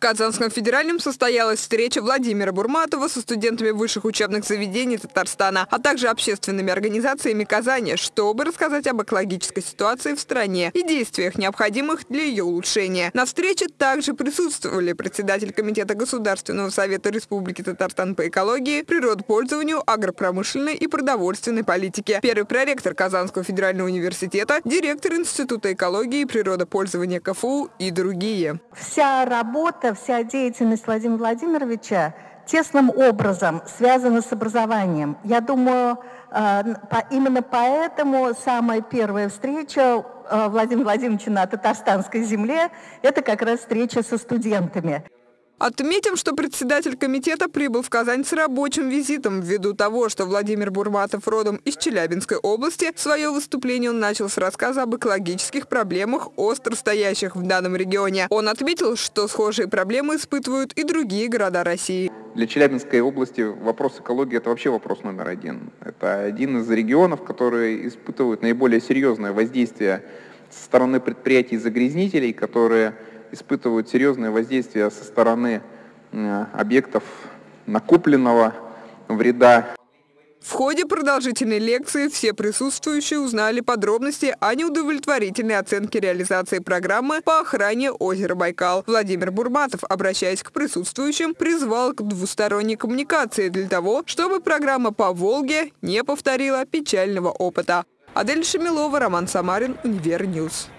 Казанском федеральном состоялась встреча Владимира Бурматова со студентами высших учебных заведений Татарстана, а также общественными организациями Казани, чтобы рассказать об экологической ситуации в стране и действиях, необходимых для ее улучшения. На встрече также присутствовали председатель Комитета Государственного совета Республики Татарстан по экологии, природопользованию, агропромышленной и продовольственной политике, первый проректор Казанского федерального университета, директор Института экологии и природопользования КФУ и другие. Вся работа вся деятельность Владимира Владимировича тесным образом связана с образованием. Я думаю, э, именно поэтому самая первая встреча э, Владимира Владимировича на татарстанской земле – это как раз встреча со студентами. Отметим, что председатель комитета прибыл в Казань с рабочим визитом. Ввиду того, что Владимир Бурматов родом из Челябинской области, свое выступление он начал с рассказа об экологических проблемах, остро стоящих в данном регионе. Он отметил, что схожие проблемы испытывают и другие города России. Для Челябинской области вопрос экологии – это вообще вопрос номер один. Это один из регионов, которые испытывают наиболее серьезное воздействие со стороны предприятий-загрязнителей, которые испытывают серьезное воздействие со стороны э, объектов накопленного вреда. В ходе продолжительной лекции все присутствующие узнали подробности о неудовлетворительной оценке реализации программы по охране озера Байкал. Владимир Бурматов, обращаясь к присутствующим, призвал к двусторонней коммуникации для того, чтобы программа по Волге не повторила печального опыта. Адель Шамилова, Роман Самарин, Универньюз.